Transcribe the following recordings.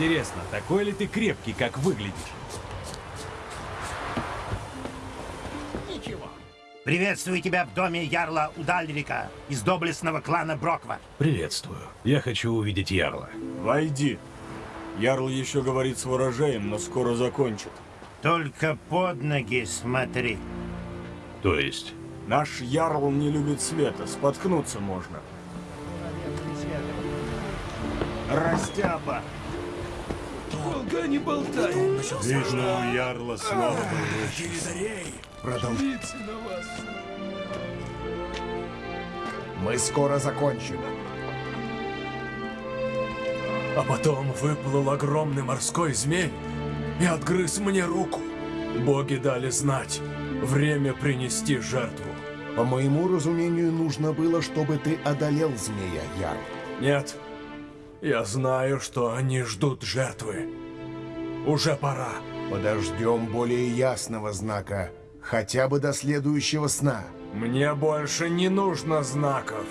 Интересно, такой ли ты крепкий, как выглядишь? Приветствую тебя в доме Ярла Удальрика из доблестного клана Броква. Приветствую. Я хочу увидеть Ярла. Войди. Ярл еще говорит с ворожеем, но скоро закончит. Только под ноги смотри. То есть? Наш Ярл не любит света, споткнуться можно. Растяпа! Долго не болтай. Видно, у Ярла слава Продолжите на вас. Мы скоро закончим. А потом выплыл огромный морской змей и отгрыз мне руку. Боги дали знать. Время принести жертву. По моему разумению, нужно было, чтобы ты одолел змея, Ярл. Нет. Я знаю, что они ждут жертвы. Уже пора. Подождем более ясного знака. Хотя бы до следующего сна. Мне больше не нужно знаков.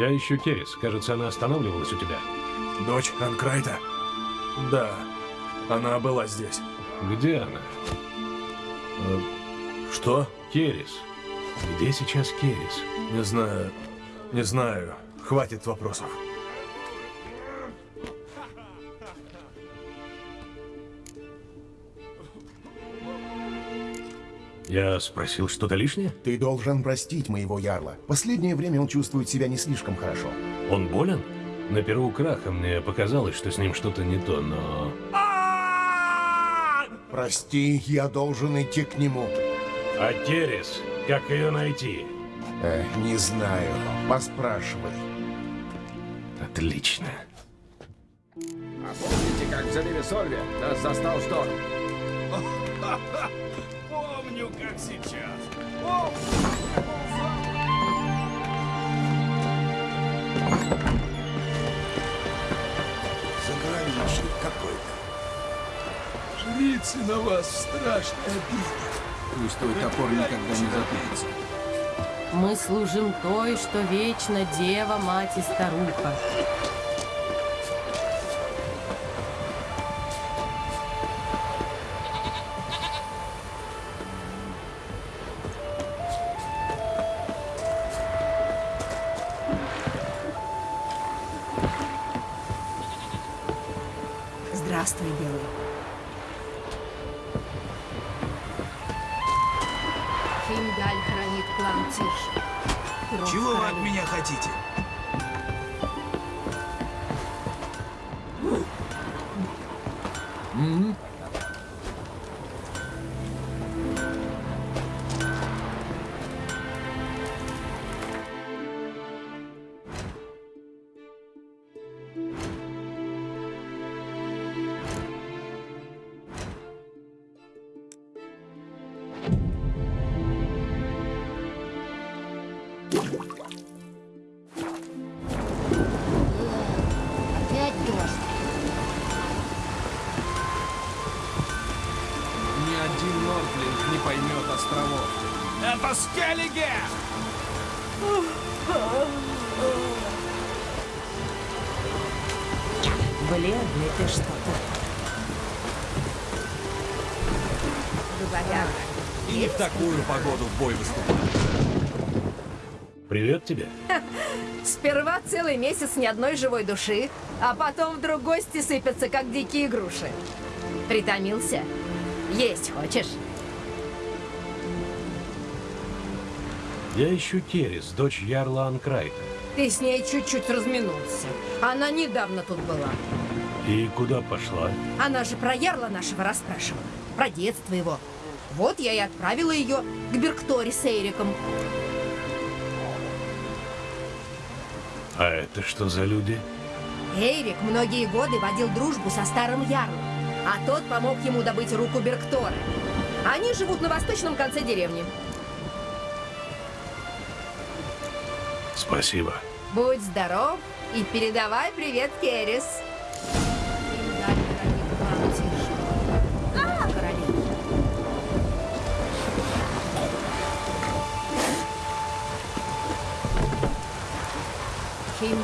Я ищу Керис. Кажется, она останавливалась у тебя. Дочь Анкрайта? Да, она была здесь. Где она? Что? Керис. Где сейчас Керис? Не знаю. Не знаю. Хватит вопросов. Я спросил что-то лишнее? Ты должен простить моего Ярла. Последнее время он чувствует себя не слишком хорошо. Он болен? На Перу Краха мне показалось, что с ним что-то не то, но... Прости, я должен идти к нему. А Керис? Как ее найти? Э, не знаю. Поспрашивай. Отлично. А помните, как в заливе Сольве нас застал шторм? Помню, как сейчас. Заграничник какой-то. Жрицы на вас в страшной обиде. Пусть твой топор никогда не затупится. Мы служим той, что вечно дева, мать и старуха. И не в такую погоду в бой выступать. Привет тебе. Сперва целый месяц ни одной живой души, а потом вдруг гости сыпятся, как дикие груши. Притомился? Есть хочешь? Я ищу Керис, дочь Ярла Анкрайта. Ты с ней чуть-чуть разминулся. Она недавно тут была. И куда пошла? Она же про ярла нашего расспрашивала. Про детство его. Вот я и отправила ее к Берктори с Эйриком. А это что за люди? Эйрик многие годы водил дружбу со старым ярлом, а тот помог ему добыть руку Берктора. Они живут на восточном конце деревни. Спасибо. Будь здоров и передавай привет Керис.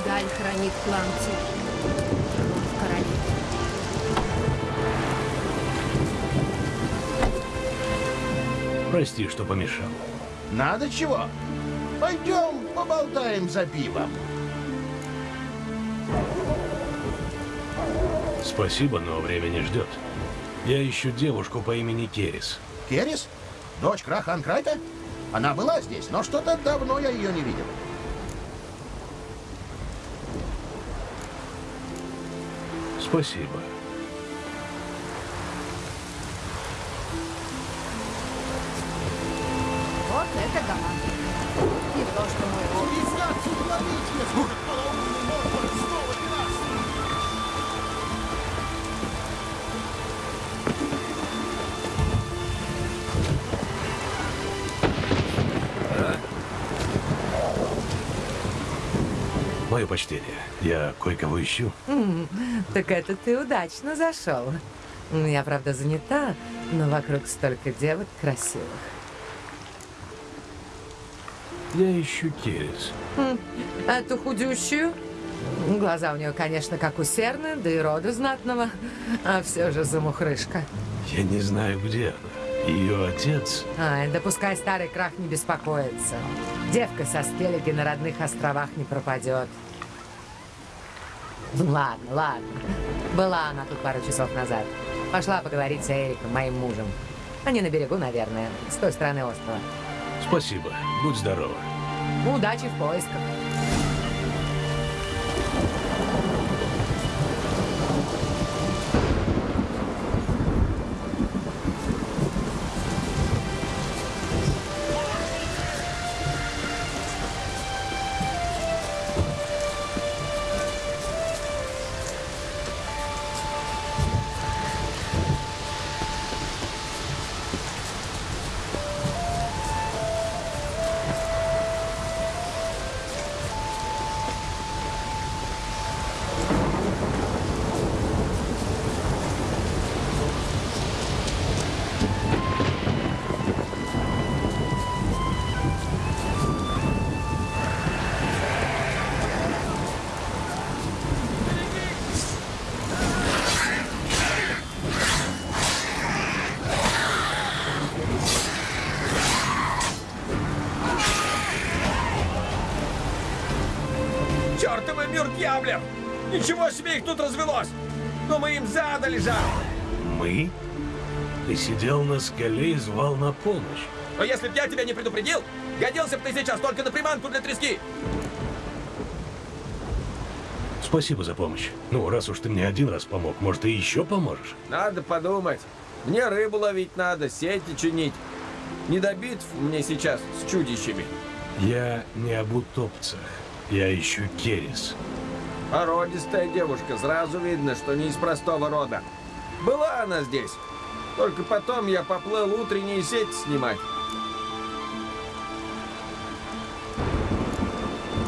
Хеймдаль хранит. В королеве. Прости, что помешал. Надо чего? Пойдем поболтаем за пивом. Спасибо, но время не ждет. Я ищу девушку по имени Керис. Керис? Дочь Краха Анкрайта? Она была здесь, но что-то давно я ее не видел. Спасибо. Вот это да. И то, что мой Мое почтение. Я кое-кого ищу. Так это ты удачно зашел. Ну, Я, правда, занята, но вокруг столько девок красивых. Я ищу Керис. Хм, Эту худющую? Глаза у нее, конечно, как у серны, да и рода знатного. А все же замухрышка. Я не знаю, где она. Ее отец... Ай, да пускай старый крах не беспокоится. Девка со Скеллиги на родных островах не пропадет. Ладно, ладно. Была она тут пару часов назад. Пошла поговорить с Эриком, моим мужем. Они на берегу, наверное, с той стороны острова. Спасибо. Будь здорова. Удачи в поисках. Себе их тут развелось! Но мы им задали жару! Мы? Ты сидел на скале и звал на помощь. Но если б я тебя не предупредил, годился бы ты сейчас только на приманку для трески! Спасибо за помощь. Ну, раз уж ты мне один раз помог, может, и еще поможешь? Надо подумать. Мне рыбу ловить надо, сети чинить. Не до битв мне сейчас с чудищами. Я не об утопцах. Я ищу Керис. Породистая девушка, сразу видно, что не из простого рода. Была она здесь. Только потом я поплыл утренние сети снимать.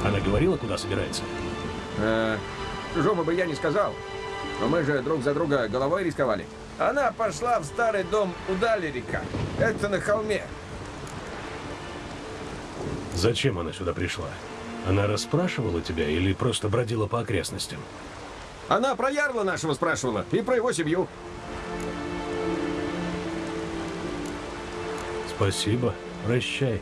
Она говорила, куда собирается? Э, чужому бы я не сказал. Но мы же друг за друга головой рисковали. Она пошла в старый дом у Далерика. Это на холме. Зачем она сюда пришла? Она расспрашивала тебя или просто бродила по окрестностям? Она про ярла нашего спрашивала и про его семью. Спасибо. Прощай.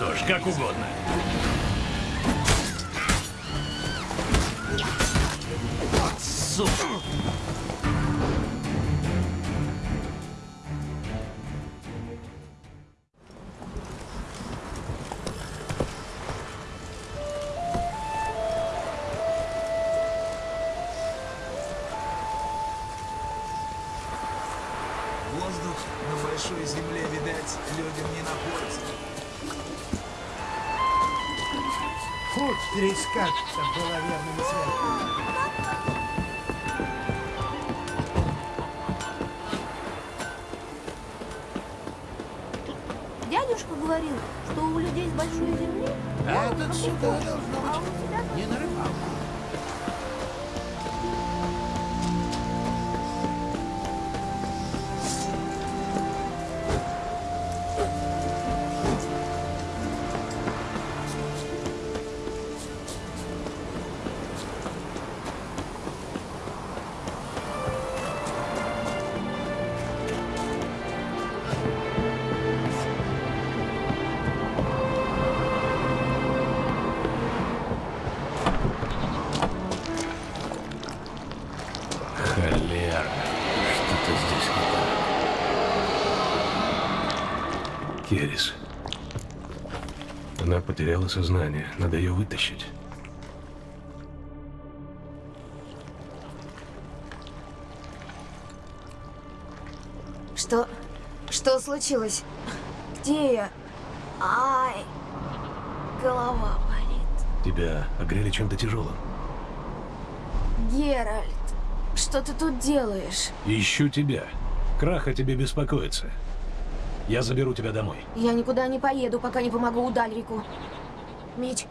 Что ж, как угодно. Трескаться было верным светом. Дядюшка говорил, что у людей с большой земли... Этот сюда должно быть потеряла сознание, надо ее вытащить. Что... что случилось? Где я? Ай, голова болит. Тебя огрели чем-то тяжелым. Геральт, что ты тут делаешь? Ищу тебя. Крах о тебе беспокоится. Я заберу тебя домой. Я никуда не поеду, пока не помогу Удальрику. Меч.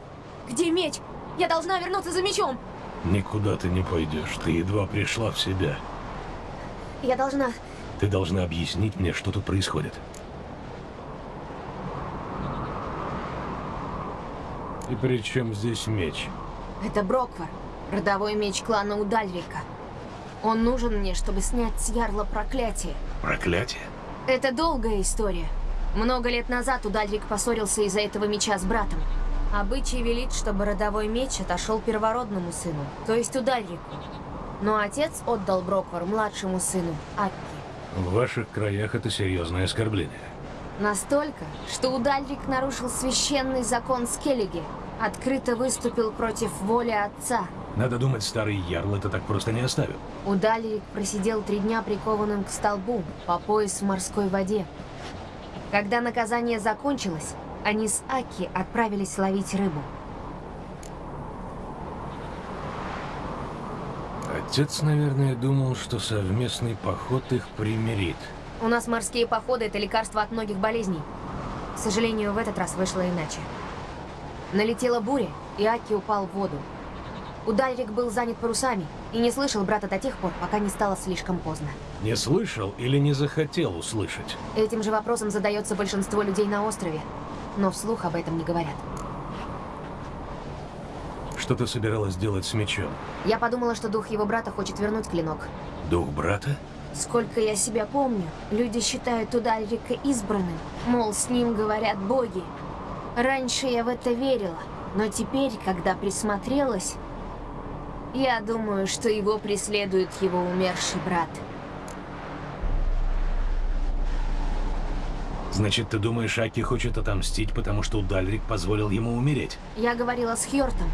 Где меч? Я должна вернуться за мечом. Никуда ты не пойдешь. Ты едва пришла в себя. Я должна... Ты должна объяснить мне, что тут происходит. И при чем здесь меч? Это Броквар, родовой меч клана Удальрика. Он нужен мне, чтобы снять с Ярла проклятие. Проклятие? Это долгая история. Много лет назад Удальрик поссорился из-за этого меча с братом. Обычай велит, чтобы родовой меч отошел первородному сыну, то есть Удальрику. Но отец отдал Броквар младшему сыну, Акки. В ваших краях это серьезное оскорбление. Настолько, что Удальрик нарушил священный закон Скеллиги, открыто выступил против воли отца. Надо думать, старый ярл это так просто не оставил. Удальрик просидел три дня прикованным к столбу, по пояс в морской воде. Когда наказание закончилось, они с Аки отправились ловить рыбу. Отец, наверное, думал, что совместный поход их примирит. У нас морские походы – это лекарство от многих болезней. К сожалению, в этот раз вышло иначе. Налетела буря, и Аки упал в воду. Удальрик был занят парусами и не слышал брата до тех пор, пока не стало слишком поздно. Не слышал или не захотел услышать? Этим же вопросом задается большинство людей на острове, но вслух об этом не говорят. Что ты собиралась делать с мечом? Я подумала, что дух его брата хочет вернуть клинок. Дух брата? Сколько я себя помню, люди считают Удальрика избранным, мол, с ним говорят боги. Раньше я в это верила, но теперь, когда присмотрелась, я думаю, что его преследует его умерший брат. Значит, ты думаешь, Аки хочет отомстить, потому что Удальрик позволил ему умереть? Я говорила с Хьортом.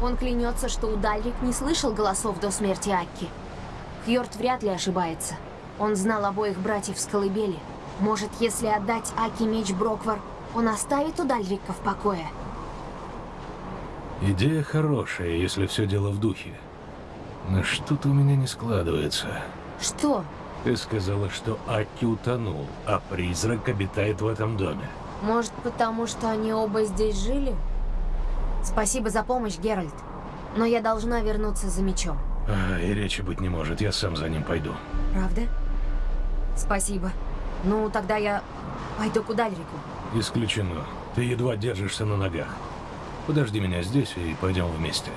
Он клянется, что Удальрик не слышал голосов до смерти Акки. Хьорт вряд ли ошибается. Он знал обоих братьев с колыбели. Может, если отдать Аки меч Броквар, он оставит Удальрика в покое? Идея хорошая, если все дело в духе. Но что-то у меня не складывается. Что? Ты сказала, что Аки утонул, а призрак обитает в этом доме. Может, потому что они оба здесь жили? Спасибо за помощь, Геральт. Но я должна вернуться за мечом. А, и речи быть не может, я сам за ним пойду. Правда? Спасибо. Ну, тогда я пойду к Удальрику. Исключено. Ты едва держишься на ногах. Подожди меня здесь и пойдем вместе.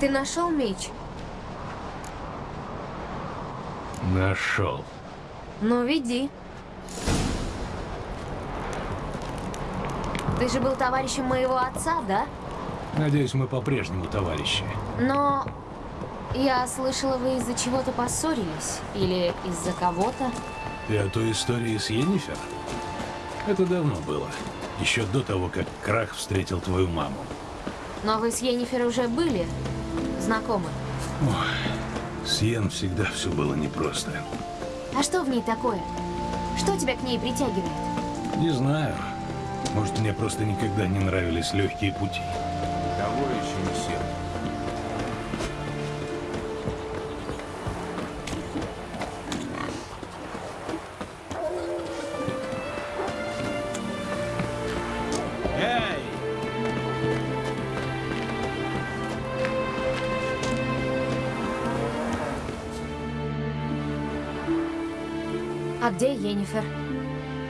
Ты нашел меч? Нашел. Ну, веди. Ты же был товарищем моего отца, да? Надеюсь, мы по-прежнему товарищи. Но я слышала, вы из-за чего-то поссорились. Или из-за кого-то. Ты о той истории с Йеннифер? Это давно было. Еще до того, как Крах встретил твою маму. Но вы с Йеннифер уже были знакомы. Ой, с Йен всегда все было непросто. А что в ней такое? Что тебя к ней притягивает? Не знаю. Может, мне просто никогда не нравились легкие пути. Того еще не сел.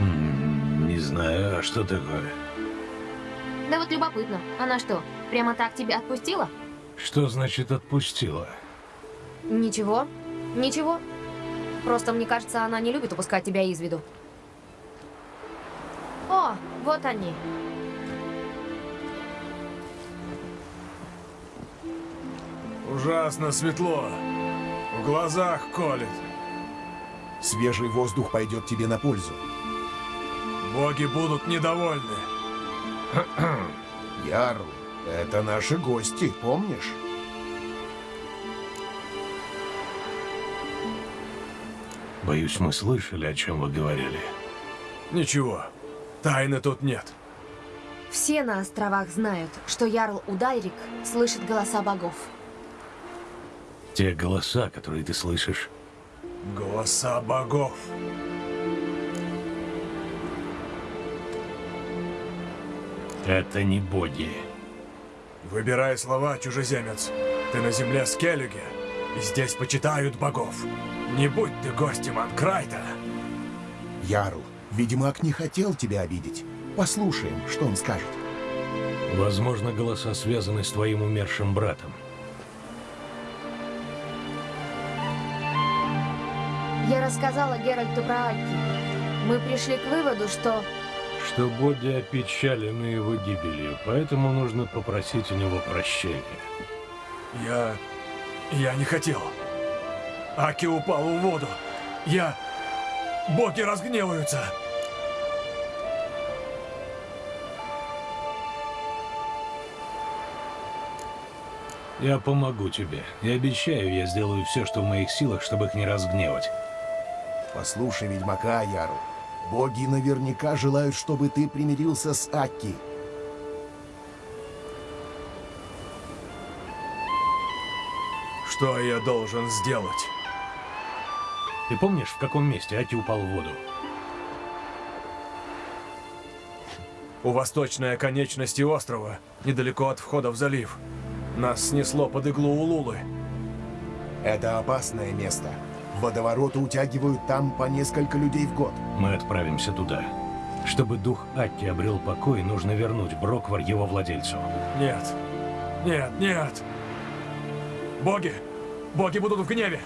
М, Не знаю, а что такое? Да вот любопытно. Она что, прямо так тебя отпустила? Что значит отпустила? Ничего. Ничего. Просто мне кажется, она не любит упускать тебя из виду. О, вот они. Ужасно светло. В глазах колет. Свежий воздух пойдет тебе на пользу. Боги будут недовольны. Ярл, это наши гости, помнишь? Боюсь, мы слышали, о чем вы говорили. Ничего, тайны тут нет. Все на островах знают, что Ярл Удальрик слышит голоса богов. Те голоса, которые ты слышишь, Голоса богов. это не боги. Выбирай слова, чужеземец. Ты на земле Скеллиге, и здесь почитают богов. Не будь ты гостем Анкрайта. Ярл, Ведьмак не хотел тебя обидеть. Послушаем, что он скажет. Возможно, голоса связаны с твоим умершим братом. Я рассказала Геральту про Альки. Мы пришли к выводу, что... Что боги опечалены его гибелью, поэтому нужно попросить у него прощения. Я... я не хотел. Аки упал в воду. Я... Боги разгневаются. Я помогу тебе. И обещаю, я сделаю все, что в моих силах, чтобы их не разгневать. Послушай Ведьмака, Ярл. Боги наверняка желают, чтобы ты примирился с Акки. Что я должен сделать? Ты помнишь, в каком месте Аки упал в воду? У восточной оконечности острова, недалеко от входа в залив. Нас снесло под иглу Улулы. Это опасное место. Водовороты утягивают там по несколько людей в год. Мы отправимся туда. Чтобы дух Атти обрел покой, нужно вернуть Броквар его владельцу. Нет. Нет, нет. Боги! Боги будут в гневе!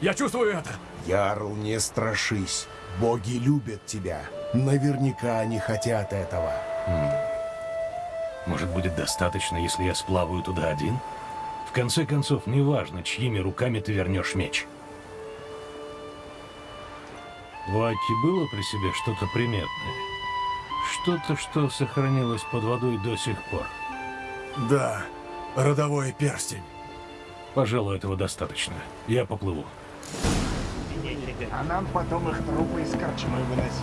Я чувствую это! Ярл, не страшись. Боги любят тебя. Наверняка они хотят этого. Хм. Может, будет достаточно, если я сплаваю туда один? В конце концов, неважно, чьими руками ты вернешь меч. У Аки было при себе что-то приметное? Что-то, что сохранилось под водой до сих пор? Да, родовой перстень. Пожалуй, этого достаточно. Я поплыву. А нам потом их трупы из корчмы выносить.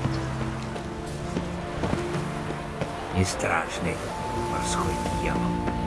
Не страшный морской дьявол.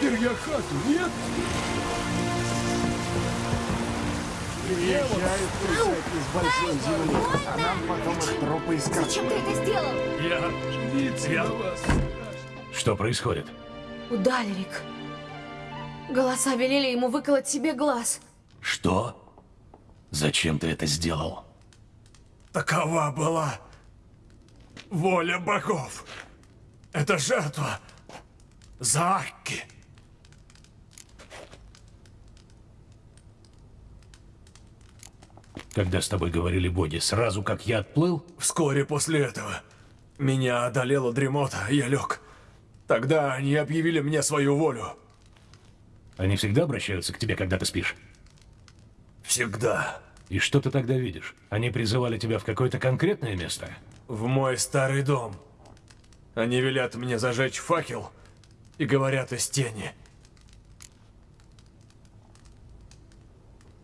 Запер я хату, нет? Приезжают с большой земли, а нам потом их трупы из Зачем ты это сделал? Я... Я... Что происходит? Удалерик. Голоса велели ему выколоть себе глаз. Что? Зачем ты это сделал? Такова была воля богов. Это жертва за Акки. Когда с тобой говорили боги, сразу как я отплыл? Вскоре после этого меня одолела дремота, я лег. Тогда они объявили мне свою волю. Они всегда обращаются к тебе, когда ты спишь? Всегда. И что ты тогда видишь? Они призывали тебя в какое-то конкретное место? В мой старый дом. Они велят мне зажечь факел и говорят из тени.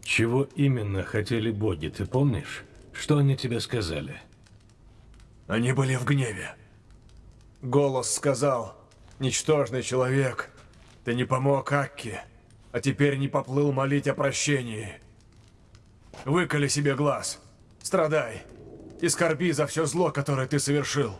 Чего именно хотели боги, ты помнишь? Что они тебе сказали? Они были в гневе. Голос сказал, ничтожный человек, ты не помог Акке, а теперь не поплыл молить о прощении. Выколи себе глаз, страдай и скорби за все зло, которое ты совершил.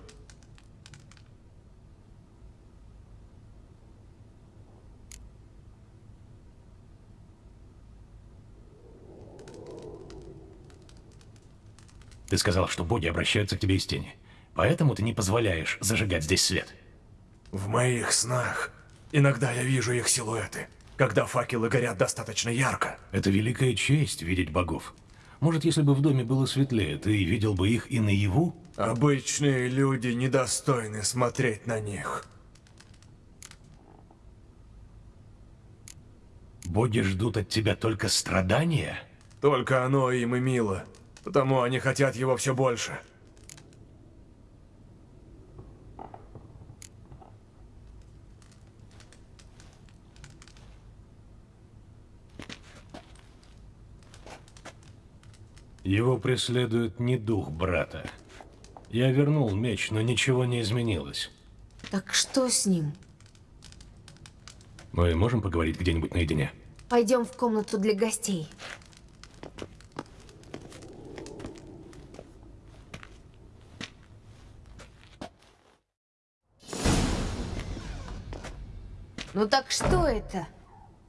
Ты сказал, что боги обращаются к тебе из тени. Поэтому ты не позволяешь зажигать здесь свет. В моих снах иногда я вижу их силуэты, когда факелы горят достаточно ярко. Это великая честь видеть богов. Может, если бы в доме было светлее, ты видел бы их и наяву? Обычные люди недостойны смотреть на них. Боги ждут от тебя только страдания? Только оно им и мило. Потому они хотят его все больше. Его преследует не дух брата. Я вернул меч, но ничего не изменилось. Так что с ним? Мы можем поговорить где-нибудь наедине? Пойдем в комнату для гостей. Ну так что это?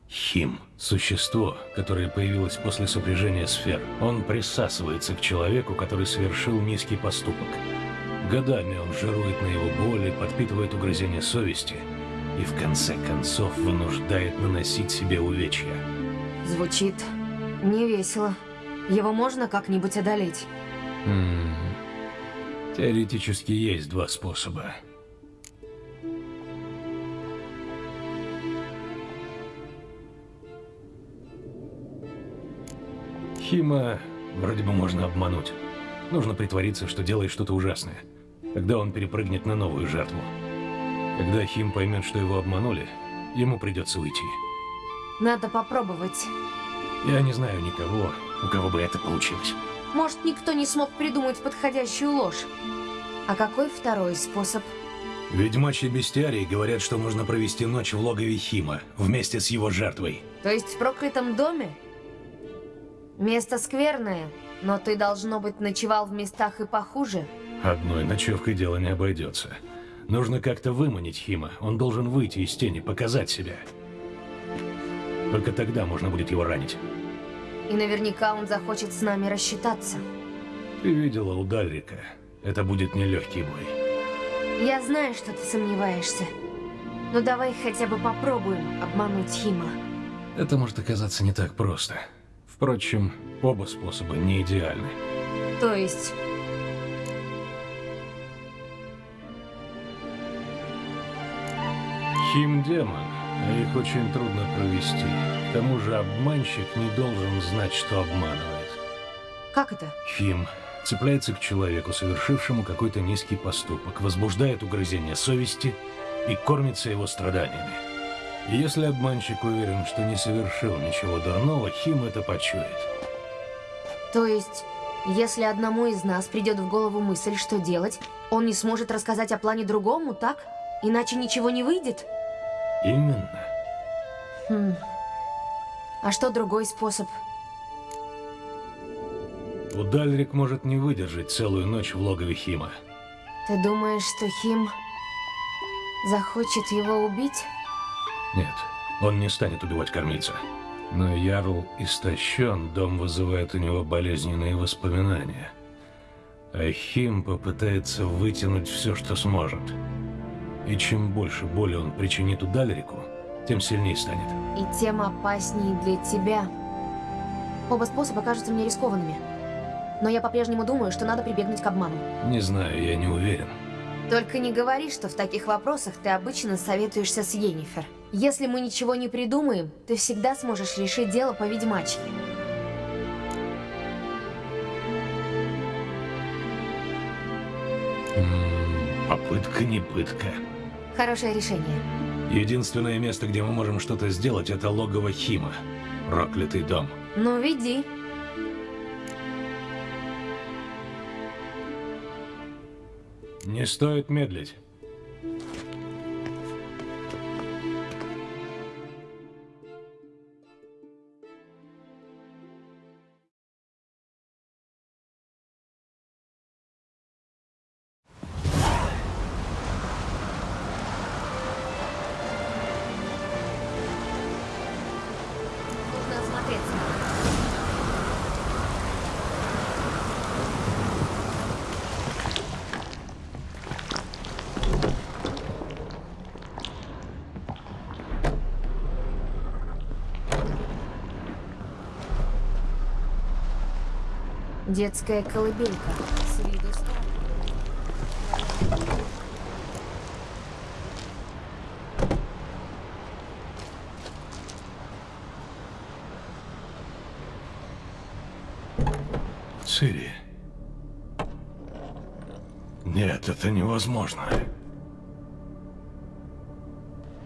Хим – существо, которое появилось после сопряжения сфер. Он присасывается к человеку, который совершил низкий поступок. Годами он жирует на его боли, подпитывает угрызения совести и в конце концов вынуждает наносить себе увечья. Звучит не весело. Его можно как-нибудь одолеть? М Теоретически есть два способа. Хима вроде бы можно обмануть. Нужно притвориться, что делает что-то ужасное. Тогда он перепрыгнет на новую жертву. Когда Хим поймет, что его обманули, ему придется уйти. Надо попробовать. Я не знаю никого, у кого бы это получилось. Может, никто не смог придумать подходящую ложь. А какой второй способ? Ведьмачьи бестиарии говорят, что можно провести ночь в логове Хима, вместе с его жертвой. То есть в проклятом доме? Место скверное, но ты, должно быть, ночевал в местах и похуже. Одной ночевкой дело не обойдется. Нужно как-то выманить Хима. Он должен выйти из тени, показать себя. Только тогда можно будет его ранить. И наверняка он захочет с нами рассчитаться. Ты видела у Дальрика. Это будет нелегкий бой. Я знаю, что ты сомневаешься. Но давай хотя бы попробуем обмануть Хима. Это может оказаться не так просто. Впрочем, оба способа не идеальны. То есть... Хим демон, а их очень трудно провести. К тому же обманщик не должен знать, что обманывает. Как это? Хим цепляется к человеку, совершившему какой-то низкий поступок, возбуждает угрызение совести и кормится его страданиями. Если обманщик уверен, что не совершил ничего дурного, Хим это почует. То есть, если одному из нас придет в голову мысль, что делать, он не сможет рассказать о плане другому, так? Иначе ничего не выйдет? Именно. Хм. А что другой способ? Удальрик может не выдержать целую ночь в логове Хима. Ты думаешь, что Хим захочет его убить? Нет, он не станет убивать кормильца. Но Ярл истощен, дом вызывает у него болезненные воспоминания. А Хим попытается вытянуть все, что сможет. И чем больше боли он причинит Удальрику, тем сильнее станет. И тем опаснее для тебя. Оба способа кажутся мне рискованными. Но я по-прежнему думаю, что надо прибегнуть к обману. Не знаю, я не уверен. Только не говори, что в таких вопросах ты обычно советуешься с Йеннифер. Если мы ничего не придумаем, ты всегда сможешь решить дело по ведьмачьи. Попытка не пытка. Хорошее решение. Единственное место, где мы можем что-то сделать, это логово Хима. Проклятый дом. Ну, веди. Не стоит медлить. Детская колыбелька. С. Цири. Нет, это невозможно.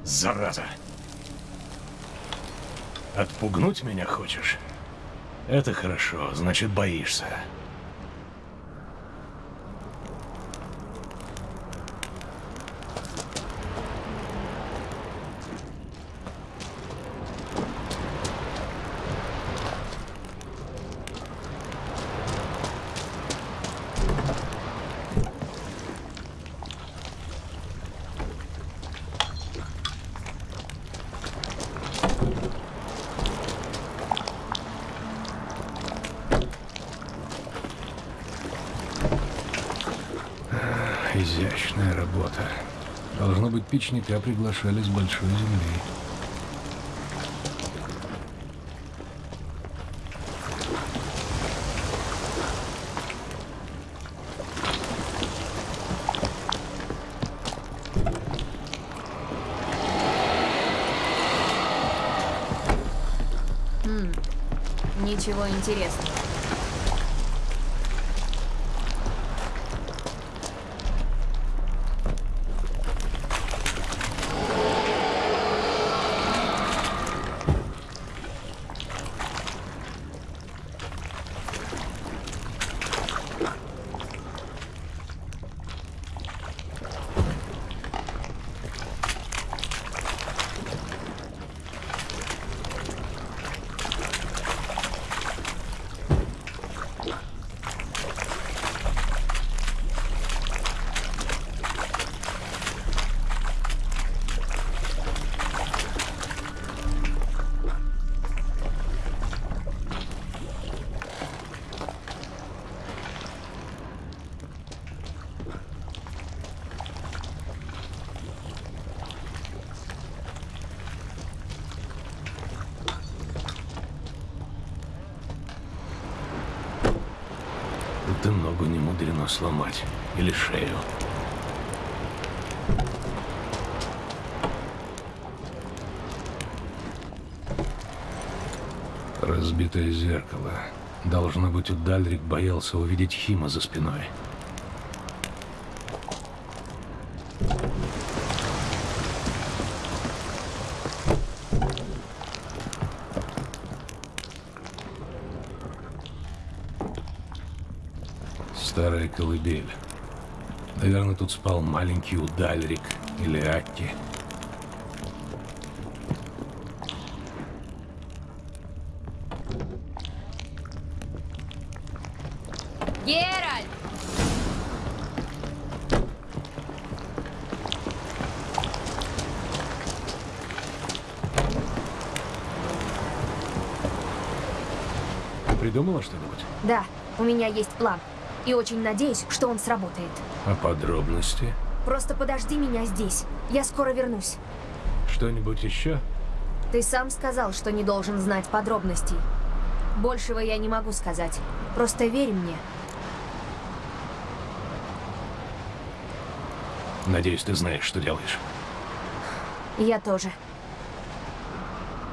Зараза. Отпугнуть меня хочешь? Это хорошо, значит боишься. Печника приглашали с большой земли. Хм, ничего интересного. Будто ногу не мудрено сломать. Шею. Разбитое зеркало. Должно быть, Удальрик боялся увидеть Хима за спиной. Старая колыбель. Наверное, тут спал маленький Удальрик или Акки. Геральт! Придумала что-нибудь? Да, у меня есть план. И очень надеюсь, что он сработает. А подробности? Просто подожди меня здесь. Я скоро вернусь. Что-нибудь еще? Ты сам сказал, что не должен знать подробностей. Большего я не могу сказать. Просто верь мне. Надеюсь, ты знаешь, что делаешь. Я тоже.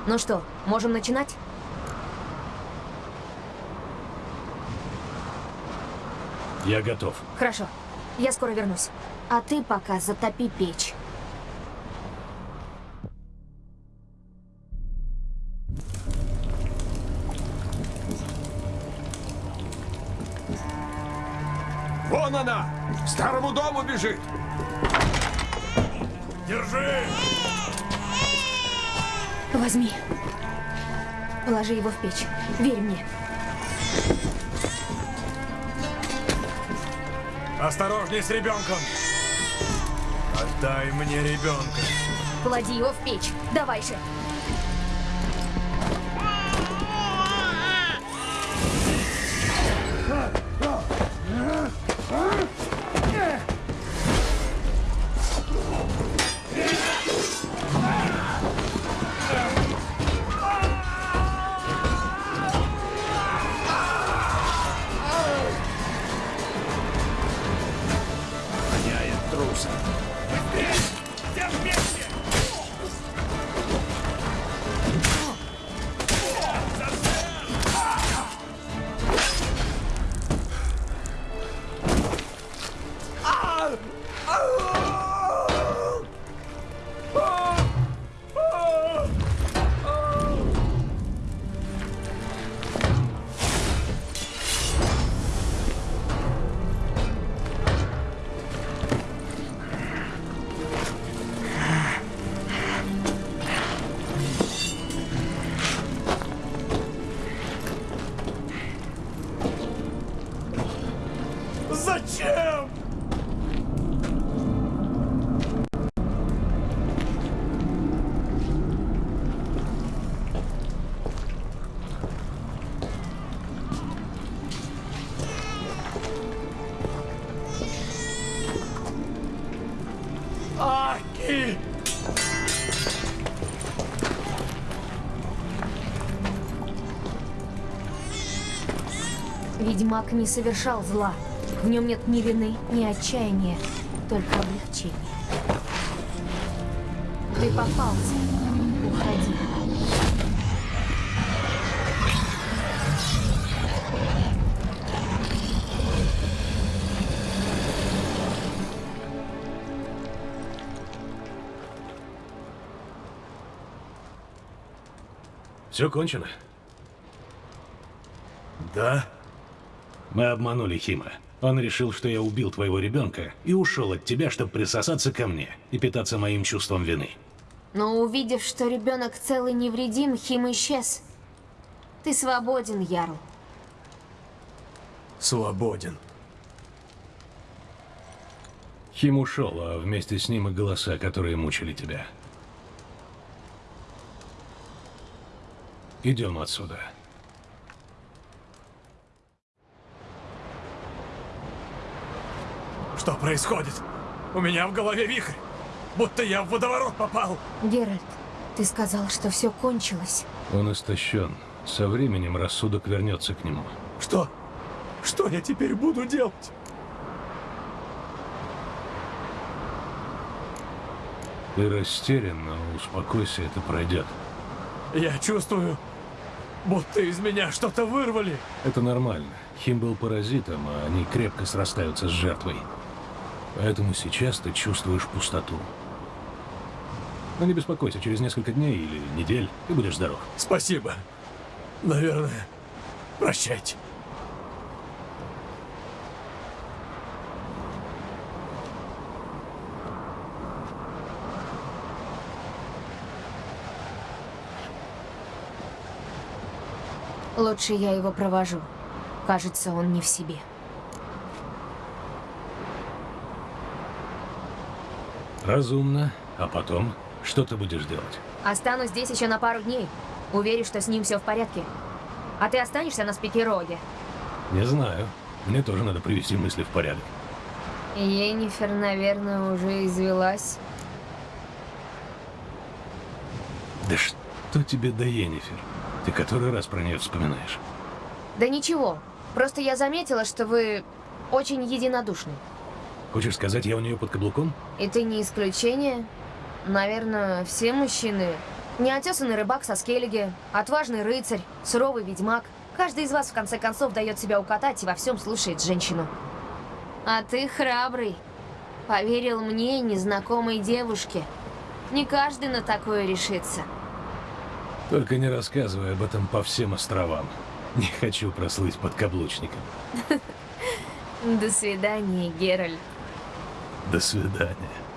Ну что, можем начинать? Я готов. Хорошо. Я скоро вернусь. А ты пока затопи печь. Вон она! К старому дому бежит! Держи! Возьми. Положи его в печь. Верь мне. Осторожней с ребенком! Отдай мне ребенка. Клади его в печь. Давай же. Зачем? Ведьмак не совершал зла. В нем нет ни вины, ни отчаяния, только облегчение. Ты попался. Уходи. Все кончено? Да? Мы обманули Хима. Он решил, что я убил твоего ребенка и ушел от тебя, чтобы присосаться ко мне и питаться моим чувством вины. Но увидев, что ребенок целый невредим, Хим исчез. Ты свободен, Ярл. Свободен. Хим ушел, а вместе с ним и голоса, которые мучили тебя. Идем отсюда. Что происходит? У меня в голове вихрь. Будто я в водоворот попал. Геральт, ты сказал, что все кончилось. Он истощен. Со временем рассудок вернется к нему. Что? Что я теперь буду делать? Ты растерян, но успокойся, это пройдет. Я чувствую, будто из меня что-то вырвали. Это нормально. Хим был паразитом, а они крепко срастаются с жертвой. Поэтому сейчас ты чувствуешь пустоту. Но не беспокойся, через несколько дней или недель ты будешь здоров. Спасибо. Наверное. Прощайте. Лучше я его провожу. Кажется, он не в себе. Разумно. А потом, что ты будешь делать? Останусь здесь еще на пару дней. Уверен, что с ним все в порядке. А ты останешься на Спикероге? Не знаю. Мне тоже надо привести мысли в порядок. Енифер, наверное, уже извелась. Да что тебе до Енифер? Ты который раз про нее вспоминаешь? Да ничего. Просто я заметила, что вы очень единодушны. Хочешь сказать, я у нее под каблуком? И ты не исключение. Наверное, все мужчины. Неотесанный рыбак со скеллиги, отважный рыцарь, суровый ведьмак. Каждый из вас, в конце концов, дает себя укатать и во всем слушает женщину. А ты храбрый. Поверил мне, незнакомой девушке. Не каждый на такое решится. Только не рассказывай об этом по всем островам. Не хочу прослыть подкаблучником. До свидания, Геральт. До свидания.